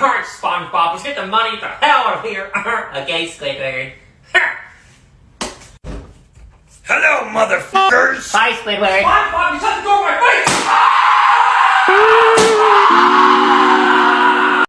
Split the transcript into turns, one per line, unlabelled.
Alright, SpongeBob, let's get the money the hell out of here! okay, Squidward.
Hello, motherfuckers!
Hi, Squidward.
SpongeBob, you shut the door in my face!